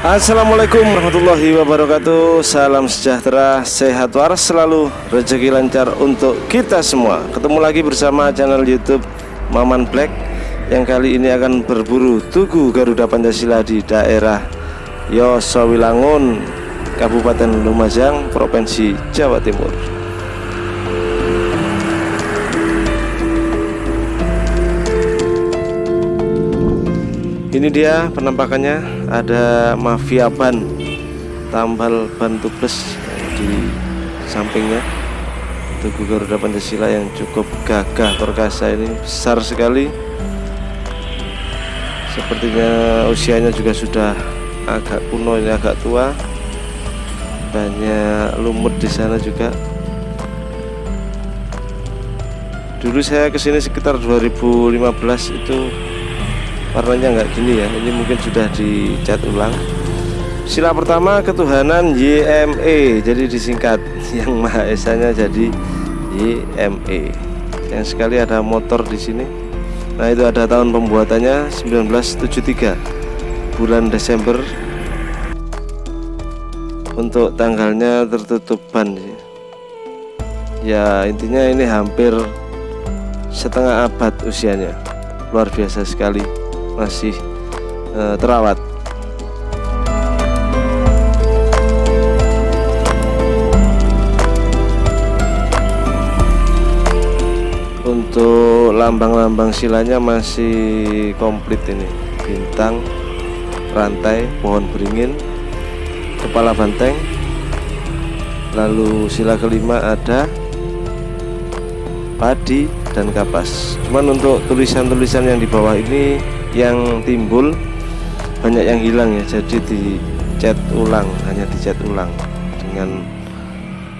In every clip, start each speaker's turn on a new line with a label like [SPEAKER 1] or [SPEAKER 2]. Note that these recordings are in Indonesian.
[SPEAKER 1] Assalamualaikum warahmatullahi wabarakatuh. Salam sejahtera, sehat waras selalu Rezeki lancar untuk kita semua. Ketemu lagi bersama channel youtube Maman Black Yang kali ini akan berburu Tugu Garuda Pancasila di daerah Yosowilangun Kabupaten Lumajang Provinsi Jawa Timur ini dia penampakannya. Ada mafia ban tambal ban tubles di sampingnya. Tugu Garuda Pancasila yang cukup gagah perkasa ini. Besar sekali. Sepertinya usianya juga sudah agak kuno ini agak tua. Banyak lumut di sana juga. Dulu saya ke sini sekitar 2015 itu warnanya nggak gini ya ini mungkin sudah dicat ulang. Sila pertama ketuhanan YME jadi disingkat yang Maha Esanya jadi YME yang sekali ada motor di sini. Nah itu ada tahun pembuatannya 1973 bulan Desember. Untuk tanggalnya tertutup ban. Ya intinya ini hampir setengah abad usianya. Luar biasa sekali masih uh, terawat. Untuk lambang-lambang silanya masih komplit ini. Bintang rantai pohon beringin kepala banteng. Lalu sila kelima ada padi dan kapas. Cuman untuk tulisan-tulisan yang di bawah ini yang timbul banyak yang hilang ya. Jadi dicat ulang hanya dicat ulang dengan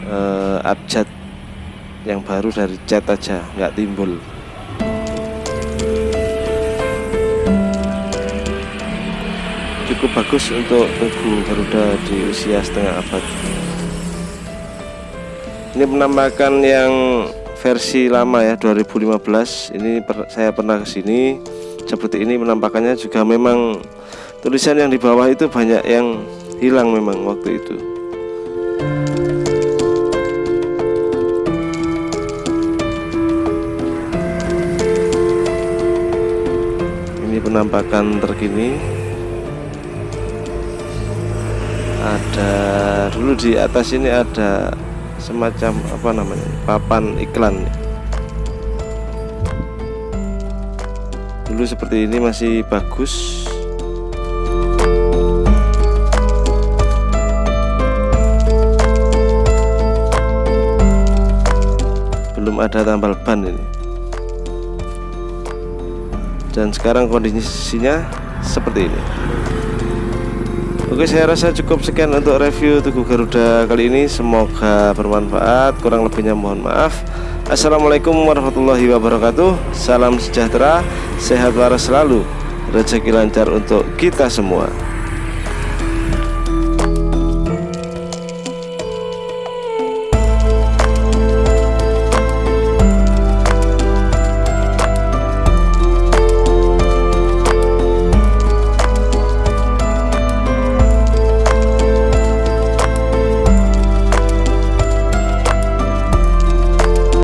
[SPEAKER 1] uh, abjad yang baru dari cat aja nggak timbul. Cukup bagus untuk tugu Garuda di usia setengah abad. Ini menambahkan yang versi lama ya 2015 ini per, saya pernah ke sini seperti ini penampakannya juga memang tulisan yang di bawah itu banyak yang hilang memang waktu itu. Ini penampakan terkini. Ada dulu di atas ini ada semacam apa namanya papan iklan dulu seperti ini masih bagus. Belum ada tambal ban ini. Dan sekarang kondisinya seperti ini Oke saya rasa cukup sekian untuk review Tugu Garuda kali ini. Semoga bermanfaat. Kurang lebihnya mohon maaf. Assalamualaikum warahmatullahi wabarakatuh. Salam sejahtera. Sehat waras selalu. Rezeki lancar untuk kita semua